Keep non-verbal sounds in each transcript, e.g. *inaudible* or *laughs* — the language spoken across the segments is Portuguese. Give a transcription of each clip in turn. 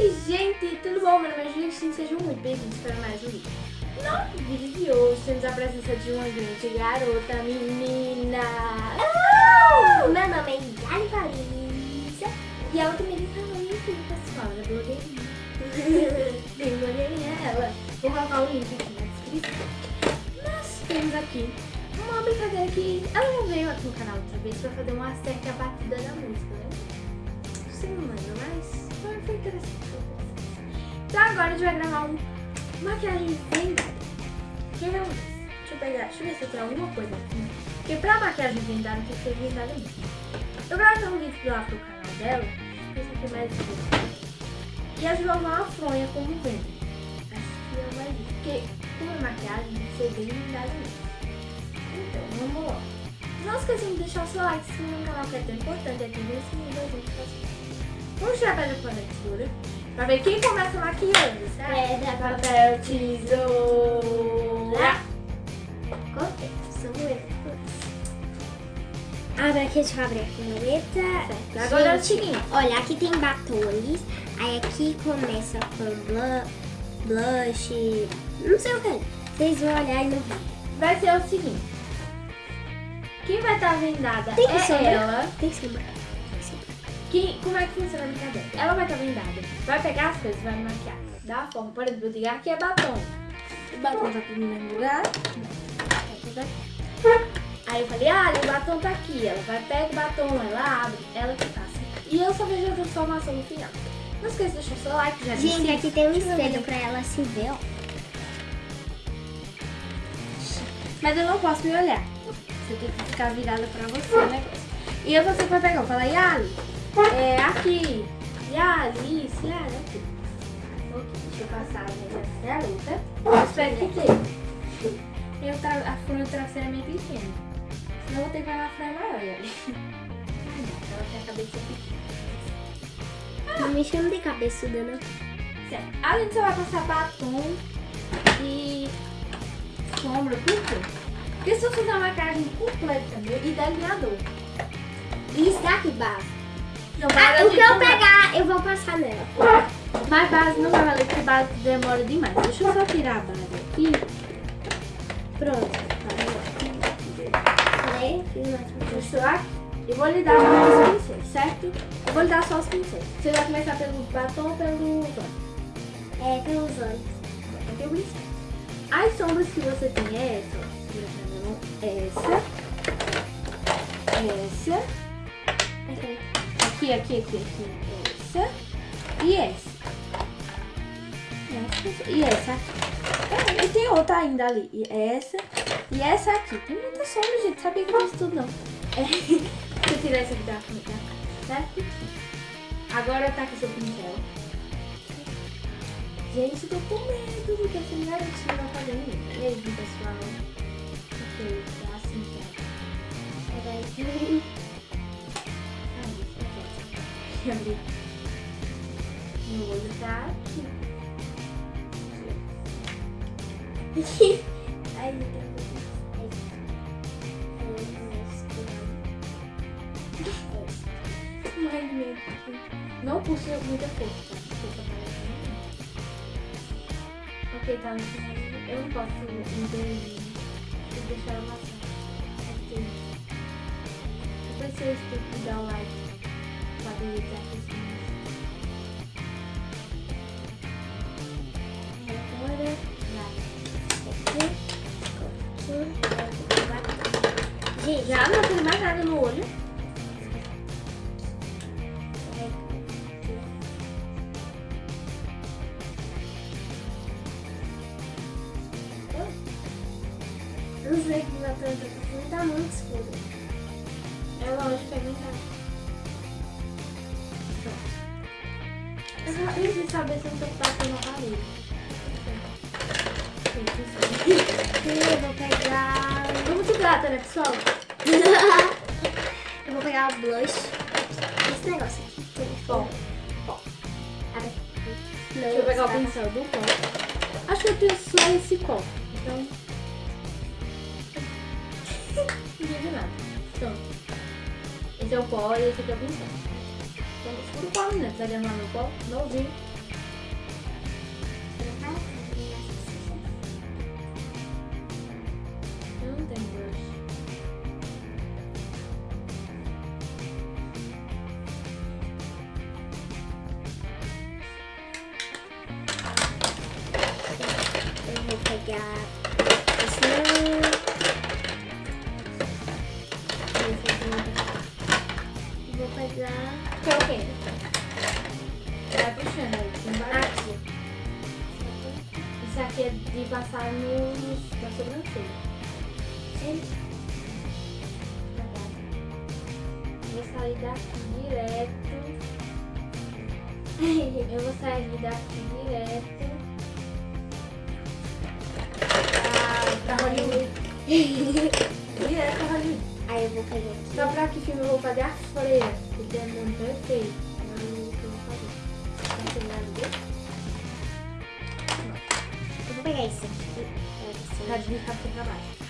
Oi, gente, tudo bom? Meu nome é Juliette, sejam muito bem-vindos para mais um vídeo. No vídeo de hoje temos a presença de uma grande garota, menina. Oh! Meu nome é Yali Paris. E ela também tá no YouTube, pessoal, ela é blogueirinha. Bem blogueirinha ela. Vou colocar o link aqui na descrição. Nós temos aqui uma brincadeira que ela já veio aqui no canal outra vez pra fazer uma certa batida da música, né? Não lembra, mas foi, foi interessante. Então agora a gente vai gravar um maquiagem vendada. Eu ver um Deixa eu pegar, deixa eu ver se eu tenho alguma coisa aqui. Porque pra maquiagem vendada tem que ser vendada mesmo. Eu gravei um vídeo lá pro canal dela. Esse aqui é mais. E a usar uma fronha como vende. Acho que é mais isso. Porque é maquiagem, tem que ser bem vendada mesmo. Então, vamos lá. Não esqueçam de deixar o seu like, se no canal que é tão importante. Aqui no sininho da gente Vamos tirar pedra, papel, tesoura. Pra ver quem começa maquiando, certo? Pedra, papel, tesoura. Cortei. Samuel. Abre aqui, deixa eu abrir a caneta. Agora é o seguinte. Olha, aqui tem batons. Aí aqui começa com blu- blush. Não sei o que. Vocês vão olhar e não vão. Vai ser o seguinte. Quem vai estar vendada Tem é sombra? ela. Tem sombra. Que, como é que funciona a brincadeira? Ela vai estar vendada. Vai pegar as coisas, vai maquiar. Dá uma forma. Por exemplo, digo, aqui é batom. O batom tá tudo no mesmo lugar. Aí eu falei, ah, o batom tá aqui. Ela vai, pega o batom, ela abre, ela que passa. E eu só vejo a transformação no final. Não esqueça de deixar o seu like, já Gente, aqui tem um espelho pra ela se ver, ó. Mas eu não posso me olhar. Você tem que ficar virada pra você negócio. E eu você vai pegar, eu falo, Yali, é aqui. Yali, isso, Yali, aqui. Ok, deixa eu passar a minha garota. Eu espero que dê. Eu tra a fronha do travesseiro é meio pequena. Senão eu vou ter que pegar uma fronha maior, não, ela tem a cabeça pequena. Não me chama de cabeçuda, não. Certo. Além disso, você vai passar batom e sombra, por quê? Porque se eu fizer uma maquiagem completa meu, e delineador. Isso daqui, base. Ah, o que eu pegar, eu vou passar nela. Mas base não vai valer porque base demora demais. Deixa eu só tirar a base aqui. Pronto. Mais eu aqui. Eu vou lhe dar os pincéis, certo? Eu vou lhe dar só os pincéis. Você vai começar pelo batom ou pelo olho? É, pelos olhos. Aqui o pincel. As sombras que você tem é essa, pra minha mão. Essa. Essa. Aqui. Aqui, aqui, aqui. Essa. E essa. E essa aqui. Ah, e tem outra ainda ali. E essa. E essa aqui. Tem muita sombra, gente. Sabia que eu fiz tudo, não. É. *laughs* Deixa eu tirar essa aqui da frente cara, certo? Agora tá com seu pincel. Gente, tô com medo, porque essa garotinha vai fazer muito. E aí, pessoal? Ok, é assim que. Peraí. Deixa eu abrir. Meu olho tá aqui. *laughs* Ai, meu Deus. Não puxa muita força, tá? Tá Ok, tá no final. Eu não posso intervir. Vou deixar ela passar. Depois vocês têm que dar o like. Pra habilitar as Agora, Gente, já não tem mais nada no olho. não sei que meu telefone tá muito escuro. É lógico, é verdade. Eu eu tô batendo na parede. Eu vou pegar. Vamos de prata, né, pessoal? eu vou pegar o blush. Esse negócio aqui. tem Bom, Abre. deixa eu pegar o pincel do pó. Acho que eu tenho só esse pó. Então. Não digo nada. Então. Esse é o pó e esse aqui é o pincel. Então, escuro o pó, né? Tá lá meu pó? Novinho. Sair daqui direto. *laughs* Eu vou sair daqui direto. Pra, pra Hollywood. *laughs* Direto pra Hollywood. Aí eu vou pegar aqui. Só pra que filme eu vou fazer a freira. Porque é muito perfeito. Não é o que eu vou fazer. Tá? Eu vou pegar esse aqui. Pra desligar pra baixo.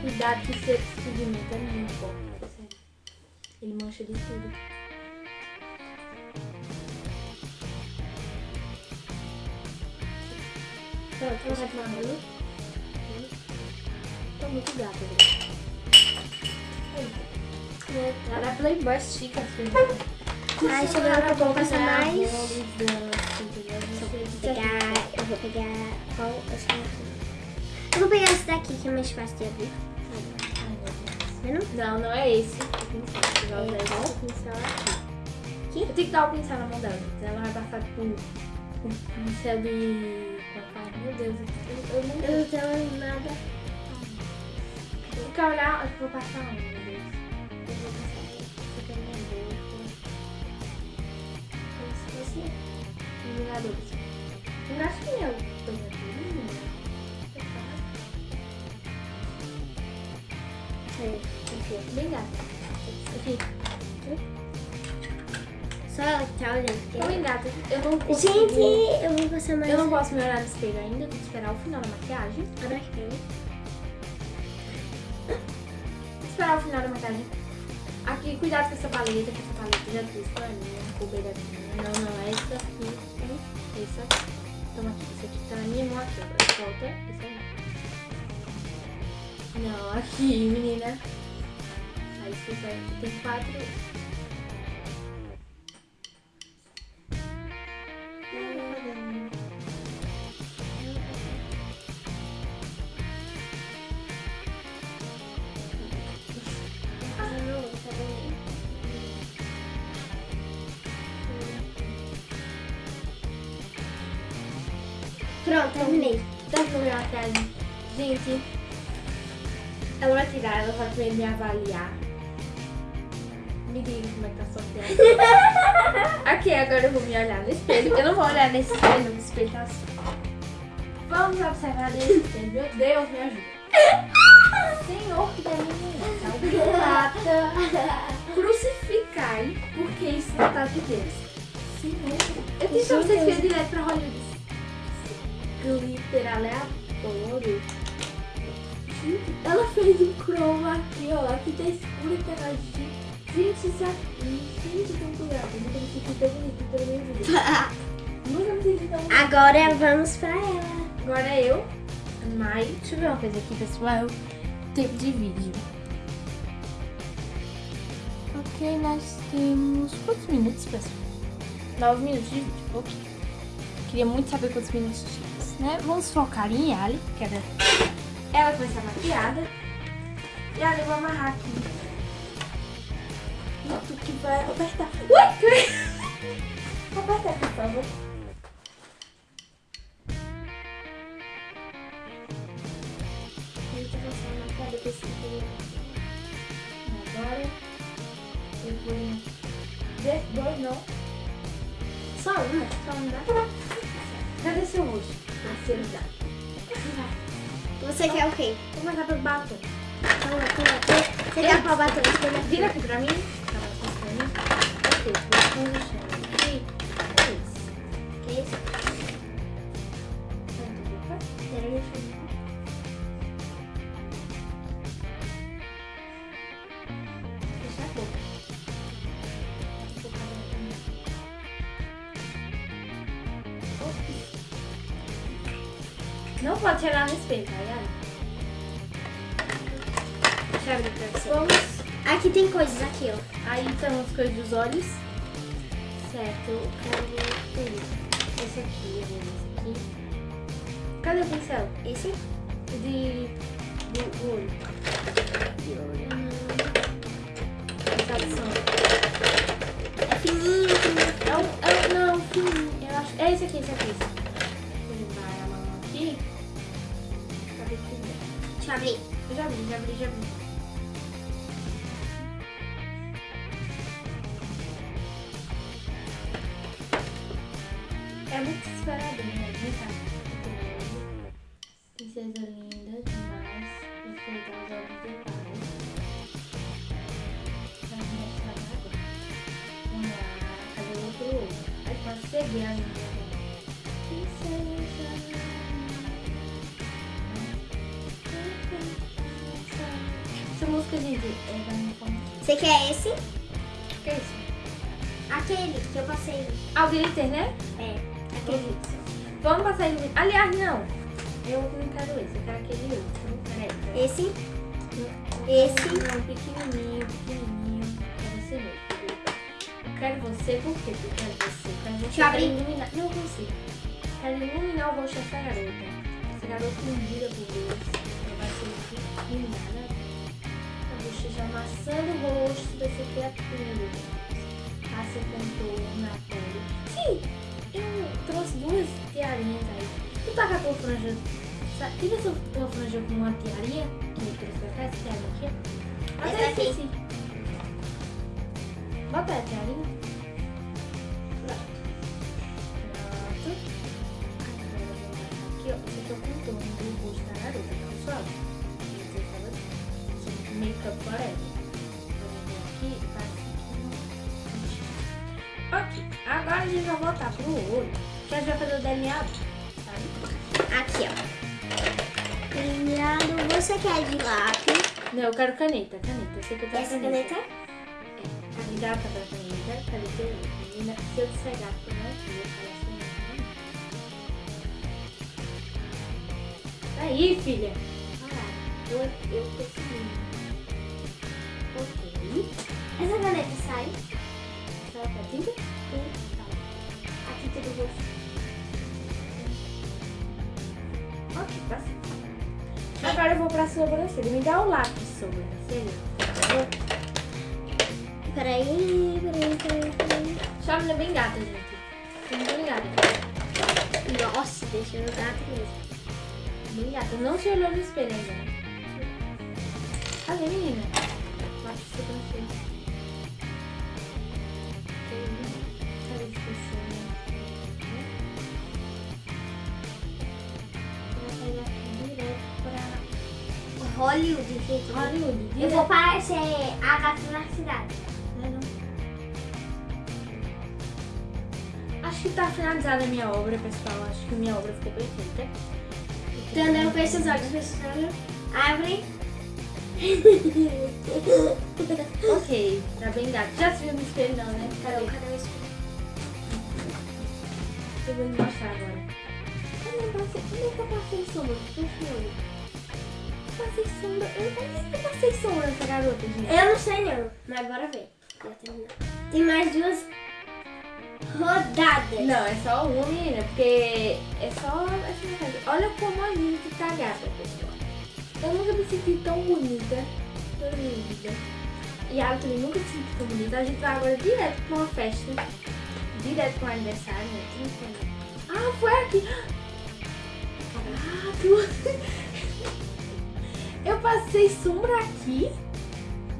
Cuidado que esse pigmento é muito forte. Ele mancha de tudo. Pronto, vai tomar banho? Tô muito gata, velho. Ela é playboy chique, assim. Ai, chegou a hora que eu vou passar mais. Vou pegar. Eu vou pegar. Qual? Eu. Eu vou pegar esse daqui que é mais fácil de abrir. Vendo? Não, não é esse. O pincel. Você vai usar É esse pincel aqui. Eu tenho que dar o pincel na mão dela. Ela vai passar tipo um pincel de. Meu Deus, eu, eu não. Eu não tenho nada. Eu vou ficar olhar. Eu vou passar um, meu Deus. Eu vou passar aqui pra minha boca. Como se fosse. Iluminador. Eu acho que é o banhador. Bem gata. Aqui. Só ela que tá olhando. Tô porque- bem gata. Eu não consigo. Gente, eu vou passar mais. Eu não posso me olhar no espelho ainda, que esperar o final da maquiagem. Abre aqui. Vou esperar o final da maquiagem. Aqui, cuidado com essa paleta, que essa paleta já fiz pra mim, cobeiradinha. Não, não, é essa aqui. é Essa aqui. Toma aqui, essa aqui tá na minha mão aqui. Solta essa aí. Não, aqui, menina. Aí você vai. Tem quatro. Pronto, terminei. Terminou minha maquiagem. Gente, ela vai tirar, ela vai primeiro me avaliar. Mirinho, como é que tá sua pele? *laughs* ok, agora eu vou me olhar no espelho. Eu não vou olhar nesse espelho, não espelho tá assim. Vamos observar nesse espelho. Meu Deus, me ajuda. Senhor que é menina, mata. Crucificai, porque isso não tá de Deus. Senhor. Né? Eu tenho que vocês virem direto pra Hollywood. Glitter aleatório. Ela fez um chroma aqui, ó. Aqui tá escuro e tá na 20 é temporadas. Nunca me senti tão bonita pela minha vida. *laughs* Nunca me senti tão bonita. Agora vamos pra ela. Agora é eu. Mas deixa eu ver uma coisa aqui, pessoal. Tempo de vídeo. Ok, nós temos quantos minutos, pessoal? Nove minutos de vídeo. Ok. Queria muito saber quantos minutos tínhamos, né? Vamos focar em Ali, que era... Ela que vai estar maquiada. E Ali, vou amarrar aqui Tu que vai apertar. Ui! Aperta *laughs* aqui, por favor. Passar uma cara desse. Agora eu vou. Dois, dois não. Só uma, só um dá. Cadê seu rosto? Terceiro dá. Você quer o quê? Vou pelo batom. Toma, toma. Você- quer? Escolha aqui. Vira aqui pra mim. Não pode chegar no espelho, tá ligado? Deixa eu abrir pra você. Vamos. Aqui tem coisas aqui, ó. Aí estão as coisas dos olhos. Certo, eu quero esse aqui, eu esse aqui. Cadê o pincel? Esse? De. do, olho. De olho. Satisfação. É fininho, fininho. É um, é um, não, fininho. Eu acho. É esse aqui, esse aqui. Esse. Vou levar a mão aqui. Cadê que Deixa eu abrir. Eu já vi, já vi, já vi. É muito desesperador, né? Vem cá. Princesa linda demais. Perfeita aos olhos do pai. Vai me mostrar agora. Vamos lá. Cadê o outro? Aí pode seguir a agora. Princesa. Essa música, gente, é da minha forma. Você quer esse? Que é isso? Aquele que eu passei. Ah, o glitter, né? É, Vamos passar ele. Aliás, não. Eu não quero esse, eu quero aquele outro. Peraí. peraí. Esse? Esse? Não, pequenininho, pequenininho. É você mesmo. Eu quero você, por quê? Eu quero você. Eu quero você Deixa eu abrir. iluminar. Não consigo. Quero iluminar o rosto dessa garota. Essa garota ungida por Deus. Ela vai ser iluminada. A bochecha amassando o rosto dessa criatura. Passa contorno tá com franja. sabe? Tira essa franja com uma tiarinha que eu trouxe pra cá, essa tiarinha aqui. Essa Até aqui. esqueci. Bota a tiarinha. Pronto. Eu aqui, ó. Esse aqui é o contorno do rosto da garota, tá pessoal? Make-up forever. Eu e aqui. Ok, agora a gente vai voltar pro olho. Que a gente vai fazer o DNA, sabe? Aqui, ó. Delineado. Você quer de lápis? Não, eu quero caneta, caneta. Eu sei que eu quero Essa caneta? É, a gata da caneta. Olho? Menina, se eu não é que eu falo assim. Aí, filha. Lá, eu, eu consegui. Ok. Essa caneta sai. Sai pra tinta? Vou pra sobrancelha. Me dá o lápis de sobrancelha, por favor. Peraí, peraí, peraí, peraí. Sua menina é bem gata, gente. Menina bem gata. Nossa, deixa eu gato mesmo. Bem gata. Não se olhou no espelho ainda. né? Cadê, menina? Lápis de sobrancelha. Hollywood, gente. Hollywood. Eu vou parecer a gata na cidade. Acho que tá finalizada a minha obra, pessoal. Acho que minha obra ficou perfeita. Tô andando com esses olhos, fechando. Abre. *laughs* Ok, tá bem gato. Já se viu no espelho não, né? Cadê, Cadê? cadê o espelho? Eu vou me mostrar agora. Eu não passei, como é que eu passei sombra? O olho. Eu Passei sombra. Eu é que eu passei sombra nessa garota, gente? Eu não sei não, mas bora ver. Tem mais duas rodadas. Não, é só uma, menina, porque é só metade. Olha como a gente tá gata, pessoal. Eu nunca me senti tão bonita na minha vida. E a também nunca se sentiu tão bonita. A gente vai agora direto pra uma festa. Direto pra um aniversário, né? Não foi? Ah, foi aqui. *gasps* Ah, tu... Eu passei sombra aqui?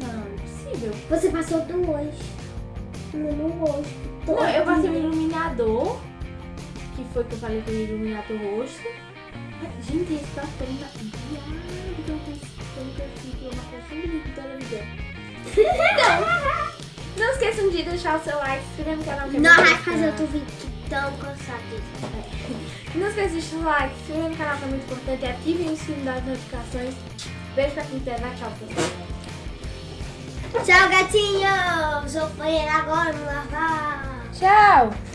Não, não é possível. Você passou duas no meu rosto. Não, eu passei um iluminador, que foi que eu falei que eu ia iluminar teu rosto. Gente, esse papel tá viado, que eu consegui uma bonita de televisão. Então, *laughs* não esqueçam de deixar o seu like, se inscrever no canal. é Não vai fazer outro vídeo tão cansado disso. Não esqueça de deixar o like, se inscrever no canal que é muito importante e ativem o sino das notificações. Beijo pra quem quiser, vai tchau, pessoal. Tchau, gatinhos! Vou banheiro agora, me lavar. Tchau!